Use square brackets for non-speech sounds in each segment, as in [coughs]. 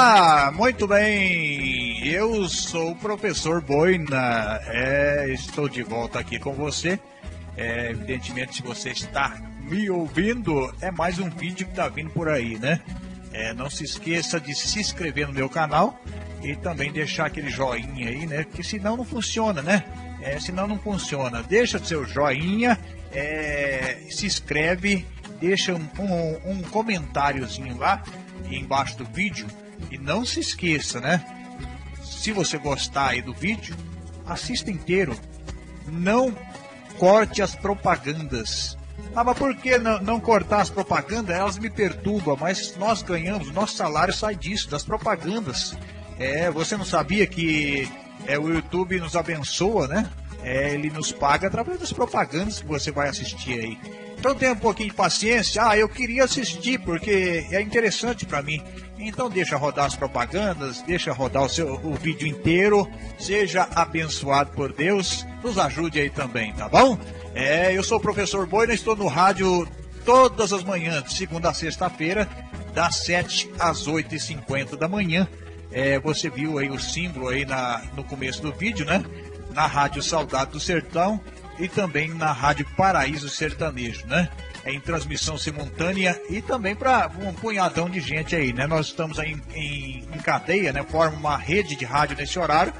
Olá, [laughs] muito bem. Eu sou o professor Boina. É, estou de volta aqui com você. É, evidentemente, se você está me ouvindo, é mais um vídeo que está vindo por aí, né? É, não se esqueça de se inscrever no meu canal e também deixar aquele joinha aí, né? Porque senão não funciona, né? É, senão não funciona. Deixa seu joinha, é, se inscreve, deixa um, um, um comentáriozinho lá embaixo do vídeo e não se esqueça, né? Se você gostar aí do vídeo, assista inteiro. Não corte as propagandas. Ah, mas por que não, não, cortar as propagandas? Elas me perturbam, mas nós ganhamos, nosso salário sai disso, das propagandas. É, você não sabia que é, o YouTube nos abençoa, né? É, ele nos paga através das propagandas que você vai assistir aí. Então tenha um pouquinho de paciência. Ah, eu queria assistir porque é interessante para mim. Então deixa rodar as propagandas, deixa rodar o seu o vídeo inteiro. Seja abençoado por Deus. Nos ajude aí também, tá bom? É, eu sou o professor Boina, estou no rádio todas as manhãs, de segunda a sexta-feira, das 7 às 8h50 da manhã. É, você viu aí o símbolo aí na, no começo do vídeo, né? Na Rádio Saudade do Sertão e também na Rádio Paraíso Sertanejo, né? É em transmissão simultânea e também para um punhadão de gente aí, né? Nós estamos aí em, em, em cadeia, né? Forma uma rede de rádio nesse horário.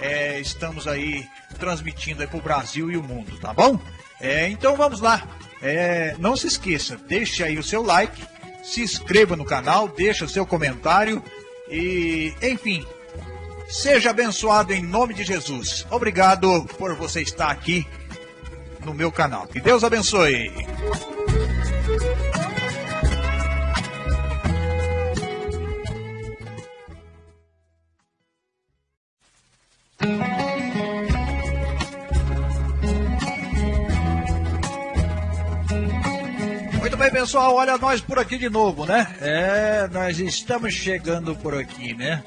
É, estamos aí transmitindo aí para o Brasil e o mundo, tá bom? É, então vamos lá. É, não se esqueça, deixe aí o seu like, se inscreva no canal, deixa o seu comentário e, enfim, seja abençoado em nome de Jesus. Obrigado por você estar aqui no meu canal. Que Deus abençoe. Muito bem, pessoal, olha nós por aqui de novo, né? É, nós estamos chegando por aqui, né?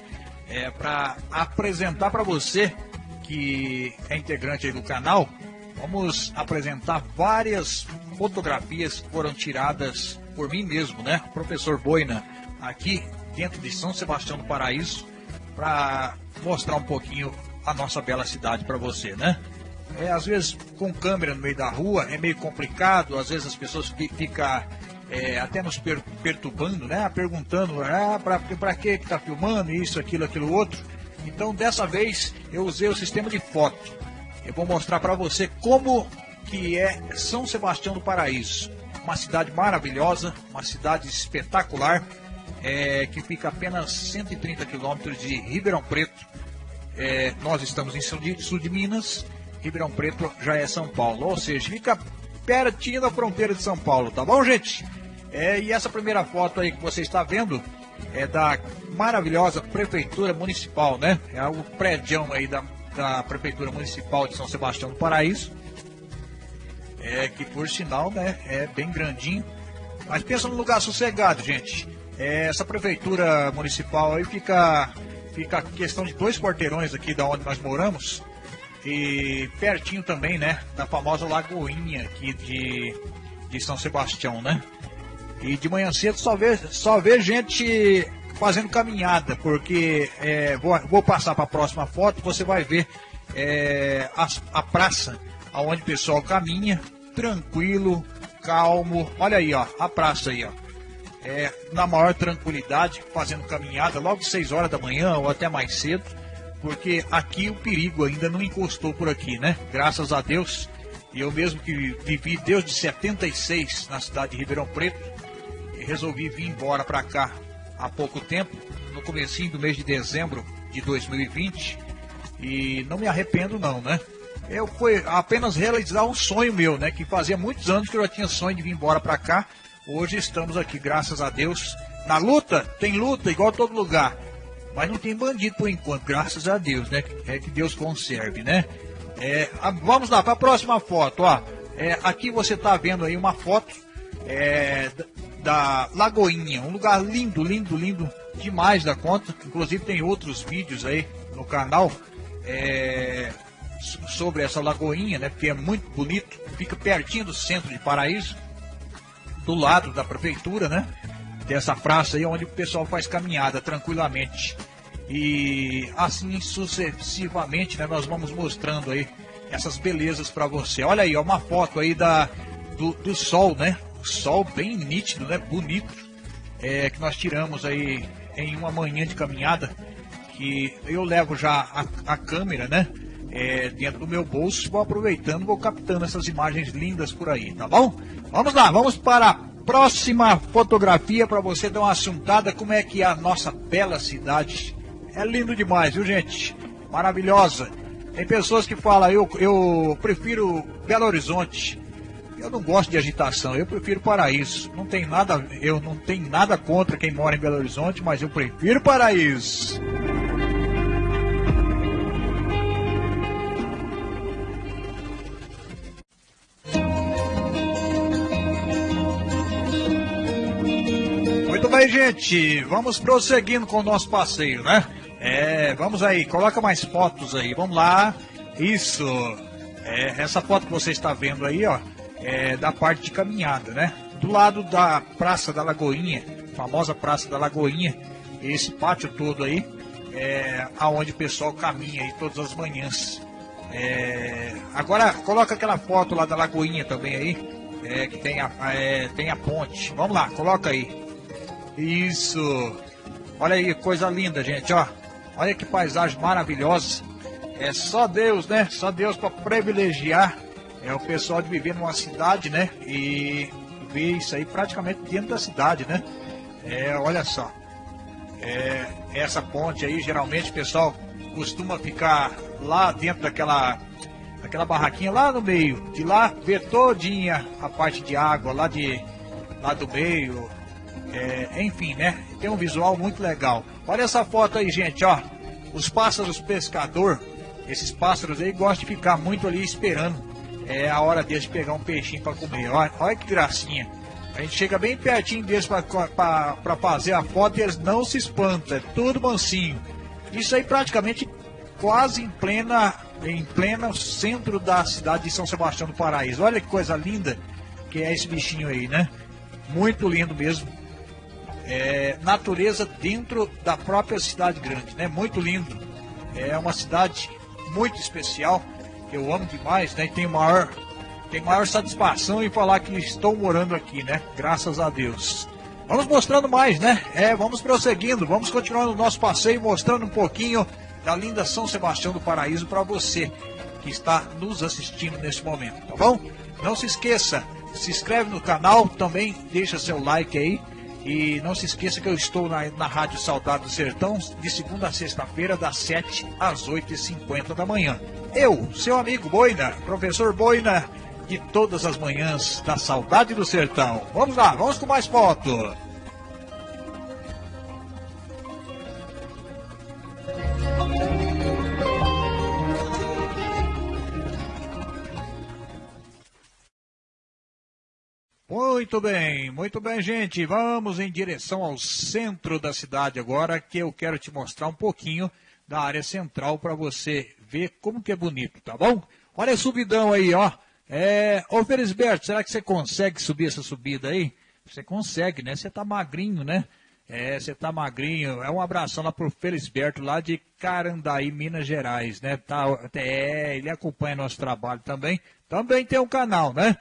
É para apresentar para você que é integrante do canal Vamos apresentar várias fotografias que foram tiradas por mim mesmo, né? Professor Boina, aqui dentro de São Sebastião do Paraíso, para mostrar um pouquinho a nossa bela cidade para você, né? É, às vezes com câmera no meio da rua é meio complicado, às vezes as pessoas ficam é, até nos per perturbando, né? Perguntando, ah, para que está filmando isso, aquilo, aquilo outro. Então dessa vez eu usei o sistema de foto eu vou mostrar para você como que é São Sebastião do Paraíso. Uma cidade maravilhosa, uma cidade espetacular, é, que fica apenas 130 quilômetros de Ribeirão Preto. É, nós estamos em sul de, sul de Minas, Ribeirão Preto já é São Paulo, ou seja, fica pertinho da fronteira de São Paulo, tá bom, gente? É, e essa primeira foto aí que você está vendo é da maravilhosa prefeitura municipal, né? É o prédio aí da da Prefeitura Municipal de São Sebastião do Paraíso, é, que por sinal né, é bem grandinho. Mas pensa num lugar sossegado, gente. É, essa Prefeitura Municipal aí fica, fica questão de dois quarteirões aqui da onde nós moramos. E pertinho também, né, da famosa Lagoinha aqui de, de São Sebastião, né? E de manhã cedo só vê, só vê gente fazendo caminhada, porque é, vou, vou, passar para a próxima foto, você vai ver é, a, a, praça onde o pessoal caminha, tranquilo, calmo. Olha aí, ó, a praça aí, ó. É, na maior tranquilidade, fazendo caminhada logo 6 horas da manhã ou até mais cedo, porque aqui o perigo ainda não encostou por aqui, né? Graças a Deus. Eu mesmo que vivi desde 76 na cidade de Ribeirão Preto, resolvi vir embora para cá há pouco tempo, no comecinho do mês de dezembro de 2020, e não me arrependo não, né? Eu fui apenas realizar um sonho meu, né? Que fazia muitos anos que eu já tinha sonho de vir embora para cá. Hoje estamos aqui, graças a Deus. Na luta, tem luta igual todo lugar. Mas não tem bandido por enquanto, graças a Deus, né? É que Deus conserve, né? É, vamos lá para a próxima foto, ó. É, aqui você está vendo aí uma foto é, da Lagoinha, um lugar lindo, lindo, lindo demais da conta. Inclusive tem outros vídeos aí no canal é, sobre essa Lagoinha, né? Porque é muito bonito, fica pertinho do centro de Paraíso, do lado da prefeitura, né? Tem essa praça aí onde o pessoal faz caminhada tranquilamente. E assim sucessivamente, né, nós vamos mostrando aí essas belezas para você. Olha aí, ó, uma foto aí da, do, do sol, né? Sol bem nítido, né? Bonito. É, que nós tiramos aí em uma manhã de caminhada. Que eu levo já a, a câmera, né? É, dentro do meu bolso, vou aproveitando, vou captando essas imagens lindas por aí, tá bom? Vamos lá, vamos para a próxima fotografia para você dar uma assuntada como é que é a nossa bela cidade. É lindo demais, viu gente? Maravilhosa. Tem pessoas que falam, eu, eu prefiro Belo Horizonte. Eu não gosto de agitação, eu prefiro Paraíso. Não tem nada, eu não tenho nada contra quem mora em Belo Horizonte, mas eu prefiro Paraíso. Muito bem, gente. Vamos prosseguindo com o nosso passeio, né? É, vamos aí, coloca mais fotos aí, vamos lá. Isso. É, essa foto que você está vendo aí, ó, é da parte de caminhada, né? Do lado da Praça da Lagoinha, famosa Praça da Lagoinha, esse pátio todo aí, é aonde o pessoal caminha aí todas as manhãs. É, agora coloca aquela foto lá da Lagoinha também aí, é, que tem a, é, tem a ponte. Vamos lá, coloca aí. Isso. Olha aí, coisa linda, gente, ó. Olha que paisagem maravilhosa. É só Deus, né? Só Deus para privilegiar é o pessoal de viver numa cidade, né? E ver isso aí praticamente dentro da cidade, né? É, olha só. É, essa ponte aí, geralmente o pessoal costuma ficar lá dentro daquela aquela barraquinha lá no meio, de lá ver todinha a parte de água lá de lá do meio, é, enfim, né? Tem um visual muito legal. Olha essa foto aí, gente, ó. Os pássaros pescador, esses pássaros aí gostam de ficar muito ali esperando. É a hora deles de pegar um peixinho para comer. Olha, olha que gracinha. A gente chega bem pertinho deles para fazer a foto e eles não se espantam. É tudo mansinho. Isso aí praticamente quase em plena em pleno centro da cidade de São Sebastião do Paraíso. Olha que coisa linda que é esse bichinho aí, né? Muito lindo mesmo é, natureza dentro da própria cidade grande, né? Muito lindo. É uma cidade muito especial. Eu amo demais, né? E tenho maior, tenho maior satisfação em falar que estou morando aqui, né? Graças a Deus. Vamos mostrando mais, né? É, vamos prosseguindo, vamos continuando o nosso passeio, mostrando um pouquinho da linda São Sebastião do Paraíso para você que está nos assistindo nesse momento, tá bom? Não se esqueça, se inscreve no canal, também deixa seu like aí e não se esqueça que eu estou na, na Rádio Saudade do Sertão de segunda a sexta-feira, das 7 às 8h50 da manhã. Eu, seu amigo Boina, professor Boina, de todas as manhãs da Saudade do Sertão. Vamos lá, vamos com mais foto. Muito bem, muito bem, gente. Vamos em direção ao centro da cidade agora, que eu quero te mostrar um pouquinho da área central para você ver como que é bonito, tá bom? Olha a subidão aí, ó. É, ô Felisberto, será que você consegue subir essa subida aí? Você consegue, né? Você tá magrinho, né? É, você tá magrinho. É um abração lá pro Felisberto, lá de Carandaí, Minas Gerais, né? Tá, é, ele acompanha nosso trabalho também. Também tem um canal, né?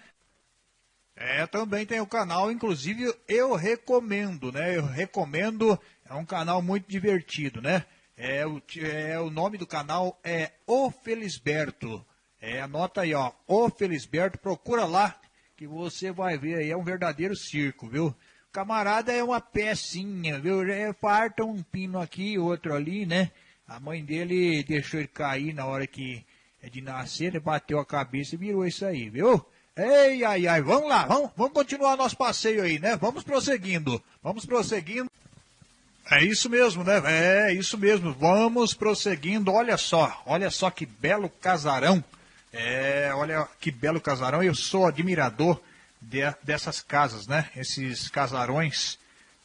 É, também tem o canal, inclusive eu recomendo, né? Eu recomendo, é um canal muito divertido, né? É, o, é, o nome do canal é O Felisberto. É, anota aí, ó, O Felisberto, procura lá que você vai ver aí, é um verdadeiro circo, viu? Camarada é uma pecinha, viu? É, farta um pino aqui, outro ali, né? A mãe dele deixou ele cair na hora que é de nascer, ele bateu a cabeça e virou isso aí, viu? Ei, ai, ai, vamos lá, vamos, vamos continuar nosso passeio aí, né? Vamos prosseguindo, vamos prosseguindo. É isso mesmo, né? É isso mesmo, vamos prosseguindo. Olha só, olha só que belo casarão. É, olha que belo casarão. Eu sou admirador de, dessas casas, né? Esses casarões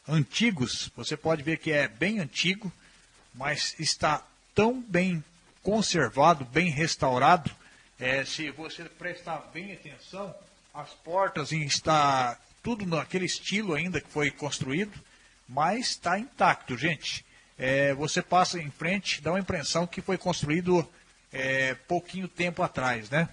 antigos. Você pode ver que é bem antigo, mas está tão bem conservado, bem restaurado é, se você prestar bem atenção, as portas está tudo naquele estilo ainda que foi construído. Mas está intacto, gente. É, você passa em frente, dá uma impressão que foi construído é, pouquinho tempo atrás, né?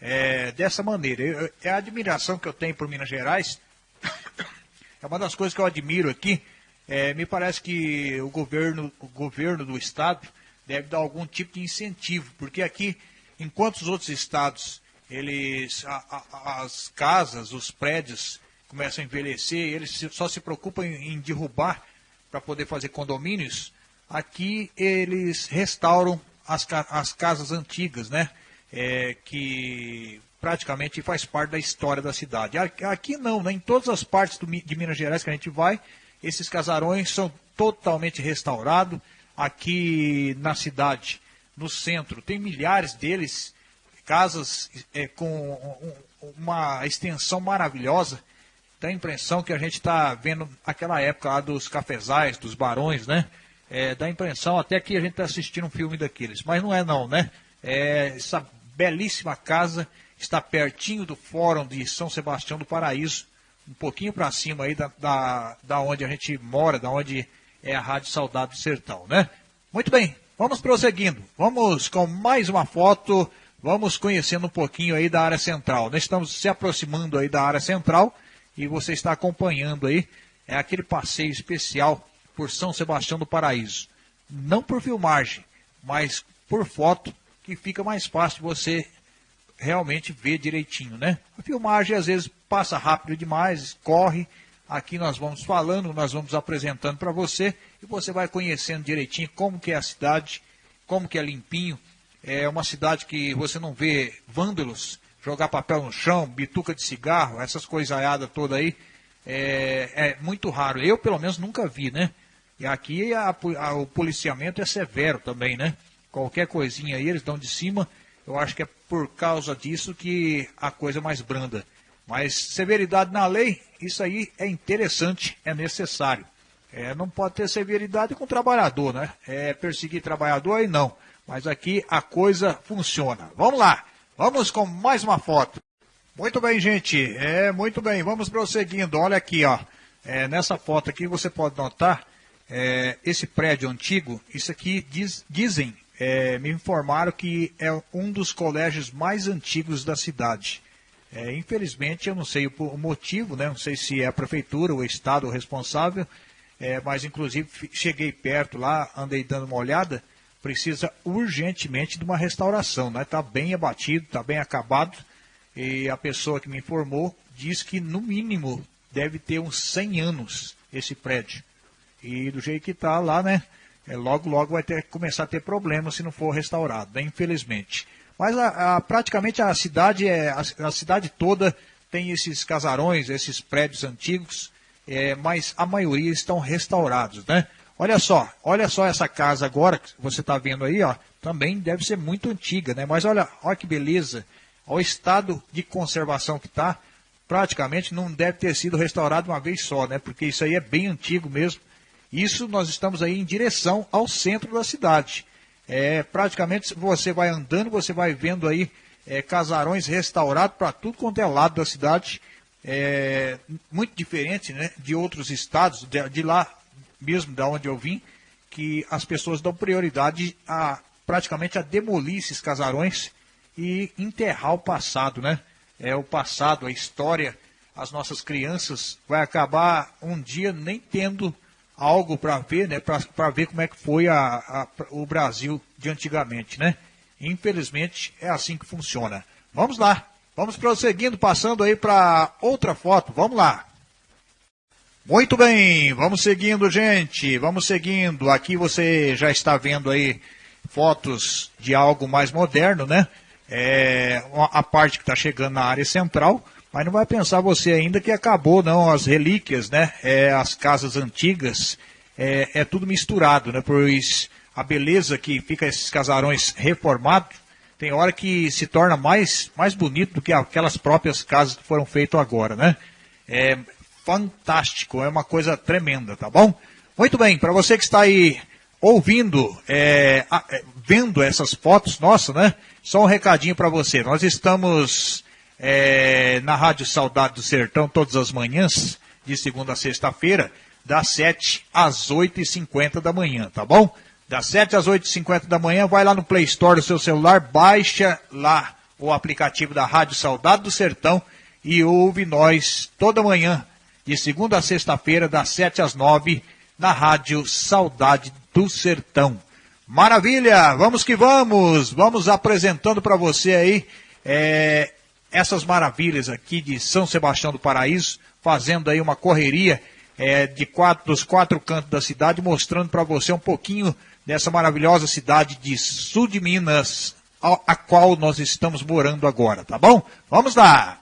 É, dessa maneira. Eu, é a admiração que eu tenho por Minas Gerais. [coughs] É uma das coisas que eu admiro aqui. É, me parece que o governo, o governo do estado deve dar algum tipo de incentivo, porque aqui, enquanto os outros estados, eles, a, a, as casas, os prédios começam a envelhecer, eles só se preocupam em, derrubar para poder fazer condomínios, aqui eles restauram as, as casas antigas, né? É, que praticamente faz parte da história da cidade. Aqui não, né? em todas as partes do, de Minas Gerais que a gente vai, esses casarões são totalmente restaurados. Aqui na cidade, no centro, tem milhares deles, casas é, com um, uma extensão maravilhosa. Dá a impressão que a gente está vendo aquela época lá dos cafezais, dos barões, né? É, dá a impressão até que a gente está assistindo um filme daqueles, mas não é não, né? É, essa belíssima casa está pertinho do Fórum de São Sebastião do Paraíso, um pouquinho para cima aí da, da, da onde a gente mora, da onde é a Rádio Saudade do Sertão, né? Muito bem, vamos prosseguindo. Vamos com mais uma foto, vamos conhecendo um pouquinho aí da área central. Nós estamos se aproximando aí da área central e você está acompanhando aí, é aquele passeio especial por São Sebastião do Paraíso. Não por filmagem, mas por foto, que fica mais fácil você realmente ver direitinho, né? A filmagem às vezes passa rápido demais, corre. Aqui nós vamos falando, nós vamos apresentando para você e você vai conhecendo direitinho como que é a cidade, como que é limpinho. É uma cidade que você não vê vândalos jogar papel no chão, bituca de cigarro, essas coisaiadas toda aí. É, é, muito raro. Eu, pelo menos, nunca vi, né? E aqui a, a, o policiamento é severo também, né? Qualquer coisinha aí, eles dão de cima. Eu acho que é por causa disso que a coisa é mais branda. Mas severidade na lei, isso aí é interessante, é necessário. É, não pode ter severidade com o trabalhador, né? É perseguir trabalhador aí não. Mas aqui a coisa funciona. Vamos lá, vamos com mais uma foto. Muito bem, gente. É, muito bem. Vamos prosseguindo. Olha aqui, ó. É, nessa foto aqui você pode notar é, esse prédio antigo. Isso aqui diz, dizem, é, me informaram que é um dos colégios mais antigos da cidade. É, infelizmente, eu não sei o, o, motivo, né? não sei se é a prefeitura, o estado responsável, é, mas inclusive cheguei perto lá, andei dando uma olhada, precisa urgentemente de uma restauração. Está né? Tá bem abatido, está bem acabado, e a pessoa que me informou diz que no mínimo deve ter uns 100 anos esse prédio. E do jeito que está lá, né? É, logo, logo vai ter, começar a ter problemas se não for restaurado, né, infelizmente. Mas a, a, praticamente a cidade, é, a, a, cidade toda tem esses casarões, esses prédios antigos, é, mas a maioria estão restaurados, né? Olha só, olha só essa casa agora que você está vendo aí, ó, também deve ser muito antiga, né? Mas olha, olha que beleza, o estado de conservação que está, praticamente não deve ter sido restaurado uma vez só, né? Porque isso aí é bem antigo mesmo. Isso nós estamos aí em direção ao centro da cidade. É, praticamente você vai andando, você vai vendo aí é, casarões restaurados para tudo quanto é lado da cidade. É, muito diferente né, de outros estados, de, de lá mesmo da onde eu vim, que as pessoas dão prioridade a praticamente a demolir esses casarões e enterrar o passado, né? É o passado, a história, as nossas crianças vai acabar um dia nem tendo algo para ver, né, para ver como é que foi a, a, o Brasil de antigamente, né? Infelizmente é assim que funciona. Vamos lá, vamos prosseguindo, passando aí para outra foto, vamos lá. Muito bem, vamos seguindo, gente, vamos seguindo. Aqui você já está vendo aí fotos de algo mais moderno, né? É, a parte que está chegando na área central. Mas não vai pensar você ainda que acabou, não, as relíquias, né? É, as casas antigas, é, é tudo misturado, né? Pois a beleza que fica esses casarões reformados, tem hora que se torna mais, mais bonito do que aquelas próprias casas que foram feitas agora, né? É fantástico, é uma coisa tremenda, tá bom? Muito bem, para você que está aí ouvindo, é, é, vendo essas fotos, nossa, né? Só um recadinho para você. Nós estamos é, na Rádio Saudade do Sertão todas as manhãs, de segunda a sexta-feira, das 7 às 8h50 da manhã, tá bom? Das 7 às 8h50 da manhã, vai lá no Play Store do seu celular, baixa lá o aplicativo da Rádio Saudade do Sertão e ouve nós toda manhã, de segunda a sexta-feira, das 7 às 9 na Rádio Saudade do Sertão. Maravilha! Vamos que vamos! Vamos apresentando para você aí é, essas maravilhas aqui de São Sebastião do Paraíso, fazendo aí uma correria é, de quatro, dos quatro cantos da cidade, mostrando para você um pouquinho dessa maravilhosa cidade de sul de Minas, a, a qual nós estamos morando agora, tá bom? Vamos lá!